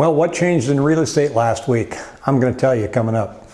Well, what changed in real estate last week? I'm going to tell you coming up.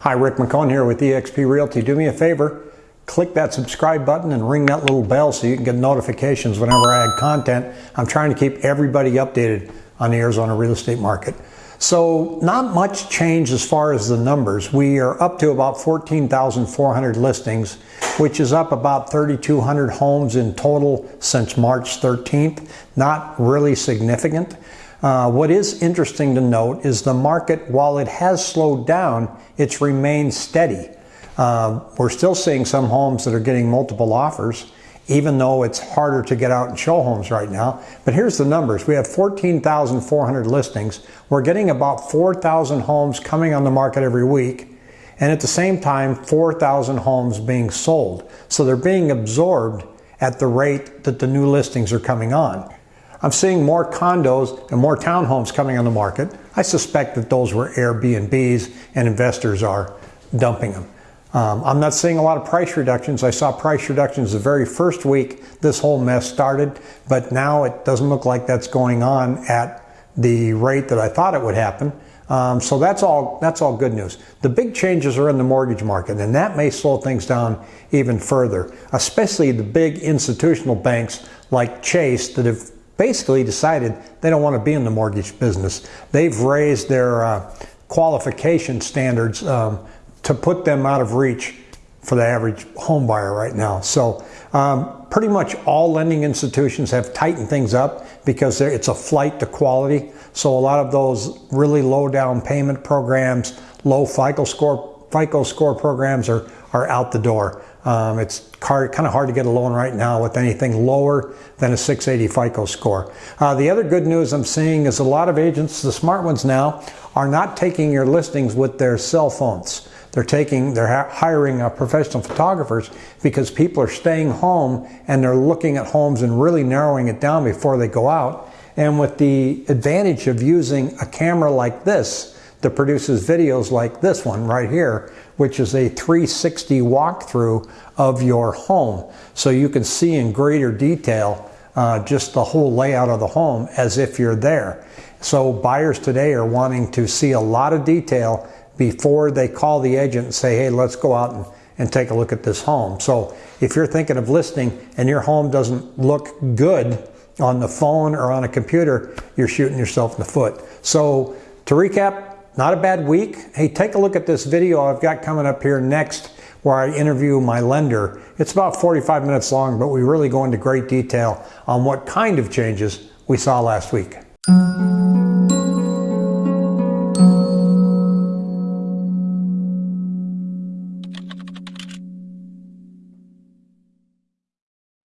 Hi, Rick McCone here with eXp Realty. Do me a favor, click that subscribe button and ring that little bell so you can get notifications whenever I add content. I'm trying to keep everybody updated on the Arizona real estate market. So not much change as far as the numbers. We are up to about 14,400 listings, which is up about 3,200 homes in total since March 13th. Not really significant. Uh, what is interesting to note is the market, while it has slowed down, it's remained steady. Uh, we're still seeing some homes that are getting multiple offers even though it's harder to get out and show homes right now. But here's the numbers. We have 14,400 listings. We're getting about 4,000 homes coming on the market every week. And at the same time, 4,000 homes being sold. So they're being absorbed at the rate that the new listings are coming on. I'm seeing more condos and more townhomes coming on the market. I suspect that those were Airbnbs and investors are dumping them. Um, I'm not seeing a lot of price reductions. I saw price reductions the very first week this whole mess started, but now it doesn't look like that's going on at the rate that I thought it would happen. Um, so that's all that's all good news. The big changes are in the mortgage market, and that may slow things down even further, especially the big institutional banks like Chase that have basically decided they don't want to be in the mortgage business. They've raised their uh, qualification standards um, to put them out of reach for the average home buyer right now. So um, pretty much all lending institutions have tightened things up because it's a flight to quality. So a lot of those really low down payment programs, low FICO score FICO score programs are, are out the door. Um, it's kind of hard to get a loan right now with anything lower than a 680 FICO score. Uh, the other good news I'm seeing is a lot of agents, the smart ones now, are not taking your listings with their cell phones. They're taking, they're hiring uh, professional photographers because people are staying home and they're looking at homes and really narrowing it down before they go out. And with the advantage of using a camera like this that produces videos like this one right here, which is a 360 walkthrough of your home. So you can see in greater detail uh, just the whole layout of the home as if you're there. So buyers today are wanting to see a lot of detail before they call the agent and say, hey, let's go out and, and take a look at this home. So if you're thinking of listing and your home doesn't look good on the phone or on a computer, you're shooting yourself in the foot. So to recap, not a bad week. Hey, take a look at this video I've got coming up here next where I interview my lender. It's about 45 minutes long, but we really go into great detail on what kind of changes we saw last week.